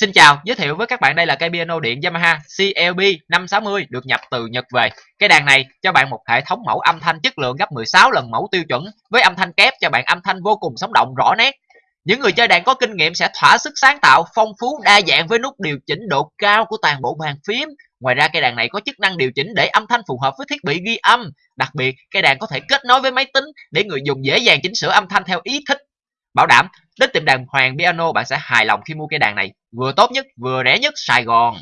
Xin chào, giới thiệu với các bạn đây là cây piano điện Yamaha CLB 560 được nhập từ Nhật về. cái đàn này cho bạn một hệ thống mẫu âm thanh chất lượng gấp 16 lần mẫu tiêu chuẩn với âm thanh kép cho bạn âm thanh vô cùng sống động rõ nét. Những người chơi đàn có kinh nghiệm sẽ thỏa sức sáng tạo, phong phú, đa dạng với nút điều chỉnh độ cao của toàn bộ bàn phím. Ngoài ra cây đàn này có chức năng điều chỉnh để âm thanh phù hợp với thiết bị ghi âm. Đặc biệt, cây đàn có thể kết nối với máy tính để người dùng dễ dàng chỉnh sửa âm thanh theo ý thích. Bảo đảm đến tiệm đàn Hoàng Piano bạn sẽ hài lòng khi mua cây đàn này, vừa tốt nhất, vừa rẻ nhất Sài Gòn.